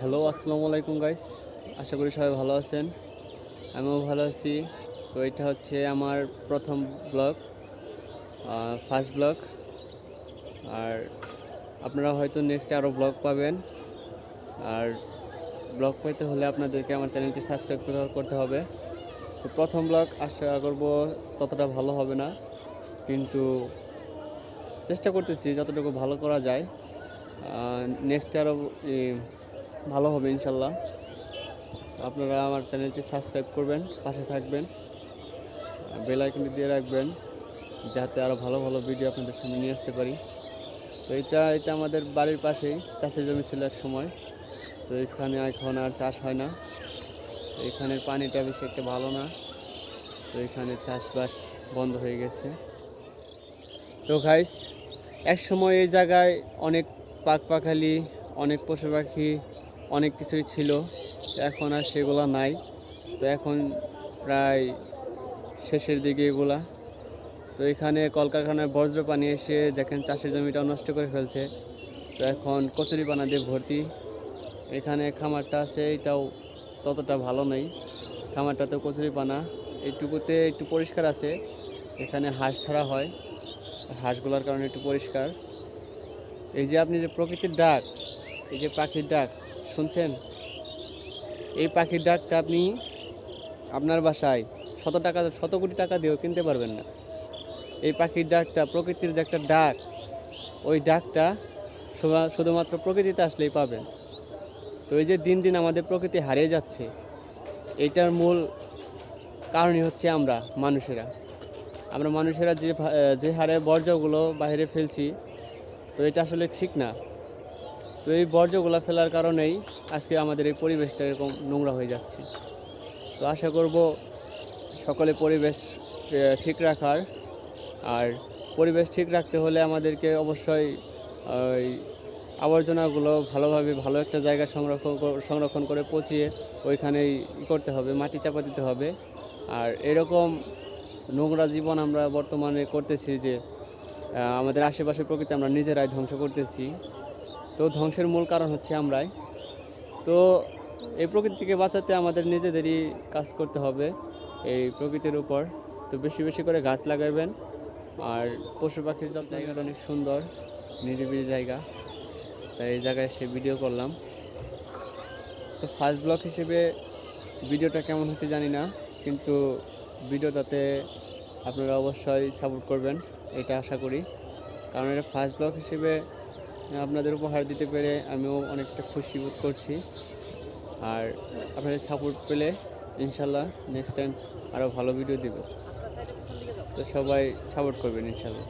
Hello আসসালামু আলাইকুম guys আশা করি সবাই ভালো আছেন। আমিও ভালো আছি। তো এটা হচ্ছে আমার প্রথম ব্লগ ফার্স্ট ব্লগ আর আপনারা হয়তো নেক্সটে আরও ব্লগ পাবেন। আর ব্লগ পেতে হলে আপনাদেরকে আমার চ্যানেলটি সাবস্ক্রাইব করতে হবে। তো প্রথম ব্লগ আশা করব ততটা ভালো হবে না। কিন্তু চেষ্টা করতেছি যতটুকু ভালো করা যায়। নেক্সটে আরও ভালো হবে ইনশাল্লাহ। আপনারা আমার চ্যানেলটি সাবস্ক্রাইব করবেন, পাশে থাকবেন, বেল আইকনটি দিয়ে রাখবেন, যাতে আরও ভালো ভালো ভিডিও আপনাদের সামনে নিয়ে আসতে পারি। তো এটা এটা আমাদের বাড়ির পাশেই, চাষের জমি ছিল এক সময়। তো এখানে এখন আর চাষ হয় না। এখানের পানিটা বেশি একটা ভালো না। তো এখানে চাষবাস বন্ধ হয়ে গেছে। তো গাইস এক সময় এই জায়গায় অনেক পাক পাখালি, অনেক পশু পাখি অনেক কিছুই ছিল, এখন আর সেগুলো নাই। তো এখন প্রায় শেষের দিকে এগুলা। তো এখানে কলকারখানায় বজ্র পানি এসে দেখেন চাষের জমিটা নষ্ট করে ফেলছে। তো এখন কচুরি পানা দিয়ে ভর্তি। এখানে খামারটা আছে, এটাও ততটা ভালো নেই। খামারটাতে কচুরি পানা। এইটুকুতে একটু পরিষ্কার আছে। এখানে হাঁস ছাড়া হয়। হাঁসগুলোর কারণে একটু পরিষ্কার। এই যে আপনি যে প্রকৃতির ডাক, এই যে পাখির ডাক শুনছেন? এই পাখির ডাকটা আপনি আপনার বাসায় শত টাকা, শত কোটি টাকা দিয়েও কিনতে পারবেন না। এই পাখির ডাকটা প্রকৃতির যে একটা ডাক, ওই ডাকটা শুধু- শুধুমাত্র প্রকৃতিতে আসলেই পাবেন। তো এই যে দিন দিন আমাদের প্রকৃতি হারিয়ে যাচ্ছে এটার মূল কারণই হচ্ছে আমরা, মানুষেরা। আমরা মানুষেরা যে যে হারে বর্জ্যগুলো বাইরে ফেলছি, তো এটা আসলে ঠিক না। তো এই বর্জ্যগুলো ফেলার কারণেই আজকে আমাদের এই পরিবেশটা এরকম নোংরা হয়ে যাচ্ছে। তো আশা করব সকলে পরিবেশ ঠিক রাখার আর পরিবেশ ঠিক রাখতে হলে আমাদেরকে অবশ্যই ওই আবর্জনাগুলো ভালোভাবে ভালো একটা জায়গা সংরক্ষণ সংরক্ষণ করে পচিয়ে ওইখানেই করতে হবে, মাটি চাপা দিতে হবে। আর এরকম নোংরা জীবন আমরা বর্তমানে করতেছি যে আমাদের আশেপাশে প্রকৃতি আমরা নিজেরাই ধ্বংস করতেছি। তো ধ্বংসের মূল কারণ হচ্ছে আমরাই। তো এই প্রকৃতিকে বাঁচাতে আমাদের নিজেদেরই কাজ করতে হবে এই প্রকৃতির উপর। তো বেশি বেশি করে গাছ লাগাবেন। আর পশু পাখির সব জায়গাটা অনেক সুন্দর, নিরিবিলি জায়গা। তাই এই জায়গায় এসে ভিডিও করলাম। তো ফার্স্ট ব্লগ হিসেবে ভিডিওটা কেমন হচ্ছে জানি না, কিন্তু ভিডিওটাতে আপনারা অবশ্যই সাপোর্ট করবেন, এটা আশা করি। কারণ এটা ফার্স্ট ব্লগ হিসেবে আপনাদের উপহার দিতে পেরে আমিও অনেকটা খুশি বোধ করছি। আর আপনাদের সাপোর্ট পেলে ইনশাল্লাহ নেক্সট টাইম আরও ভালো ভিডিও দেব। তো সবাই সাপোর্ট করবেন ইনশাল্লাহ।